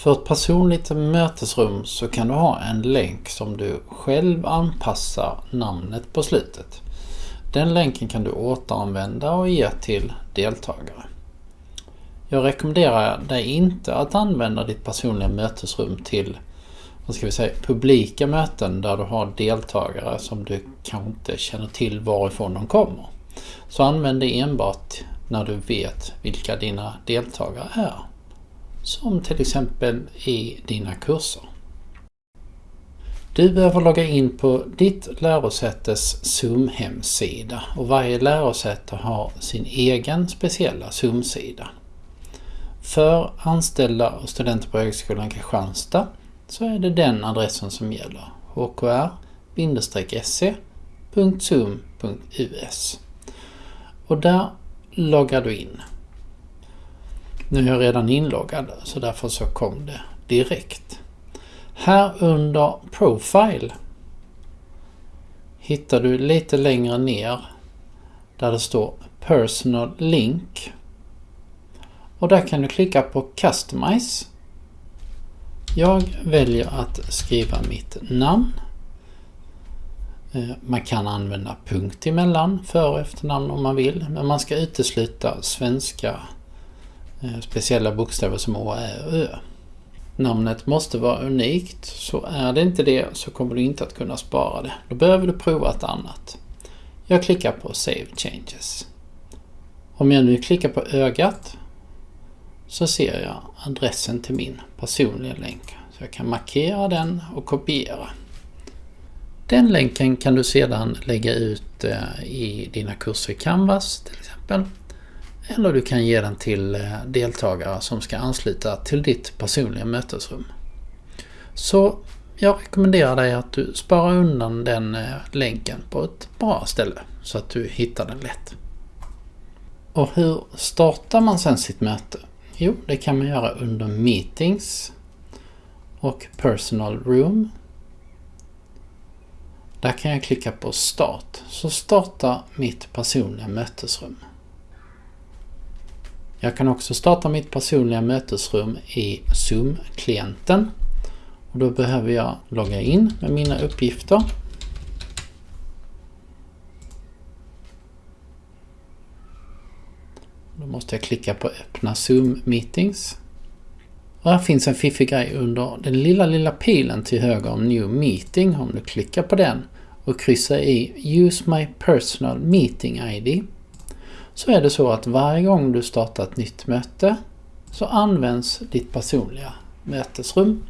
För ett personligt mötesrum så kan du ha en länk som du själv anpassar namnet på slutet. Den länken kan du återanvända och ge till deltagare. Jag rekommenderar dig inte att använda ditt personliga mötesrum till vad ska vi säga, publika möten där du har deltagare som du kanske inte känner till varifrån de kommer. Så använd det enbart när du vet vilka dina deltagare är. Som till exempel i dina kurser. Du behöver logga in på ditt lärosätes SUM-hemsida och varje lärosäte har sin egen speciella SUM-sida. För anställda och studenter på Högskolan Kristianstad så är det den adressen som gäller. hkr-se.sum.us Och där loggar du in. Nu är jag redan inloggad så därför så kom det direkt. Här under Profile hittar du lite längre ner där det står Personal Link. Och där kan du klicka på Customize. Jag väljer att skriva mitt namn. Eh, man kan använda punkt emellan, för och efternamn om man vill, men man ska utesluta svenska Eh, speciella bokstäver som Å, Ä och Ö. Namnet måste vara unikt, så är det inte det så kommer du inte att kunna spara det. Då behöver du prova ett annat. Jag klickar på Save Changes. Om jag nu klickar på ögat så ser jag adressen till min personliga länk. Så jag kan markera den och kopiera. Den länken kan du sedan lägga ut eh, i dina kurser i Canvas till exempel. Eller du kan ge den till eh, deltagare som ska ansluta till ditt personliga mötesrum. Så jag rekommenderar dig att du sparar undan den eh, länken på ett bra ställe så att du hittar den lätt. Och hur startar man sen sitt möte? Jo, det kan man göra under Meetings och Personal Room. Där kan jag klicka på Start, så startar mitt personliga mötesrum. Jag kan också starta mitt personliga mötesrum i Zoom-klienten. Och Då behöver jag logga in med mina uppgifter. Då måste jag klicka på öppna Zoom Meetings. Och här finns en fiffig grej under den lilla, lilla pilen till höger om New Meeting. Om du klickar på den och kryssar i Use My Personal Meeting ID så är det så att varje gång du startar ett nytt möte så används ditt personliga mötesrum.